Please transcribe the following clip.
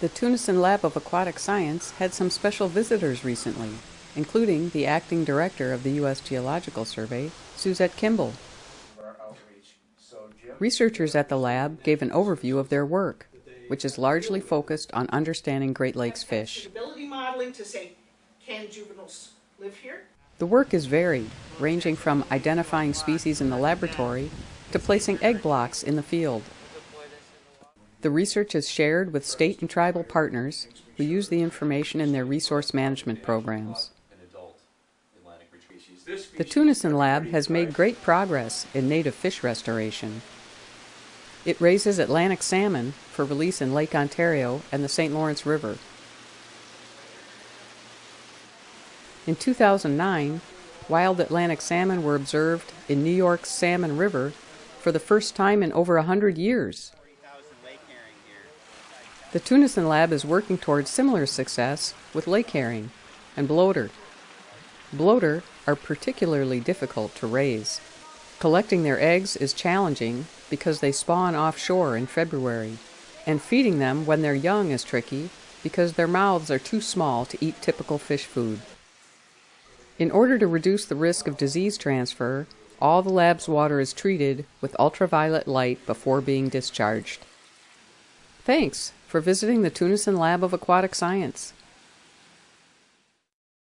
The Tunison Lab of Aquatic Science had some special visitors recently, including the acting director of the U.S. Geological Survey, Suzette Kimball. Researchers at the lab gave an overview of their work, which is largely focused on understanding Great Lakes fish. Modeling to say, can juveniles live here? The work is varied, ranging from identifying species in the laboratory to placing egg blocks in the field. The research is shared with state and tribal partners who use the information in their resource management programs. The Tunison Lab has made great progress in native fish restoration. It raises Atlantic salmon for release in Lake Ontario and the St. Lawrence River. In 2009, wild Atlantic salmon were observed in New York's Salmon River for the first time in over a hundred years. The Tunison Lab is working towards similar success with lake herring and bloater. Bloater are particularly difficult to raise. Collecting their eggs is challenging because they spawn offshore in February, and feeding them when they're young is tricky because their mouths are too small to eat typical fish food. In order to reduce the risk of disease transfer, all the lab's water is treated with ultraviolet light before being discharged. Thanks for visiting the Tunison Lab of Aquatic Science.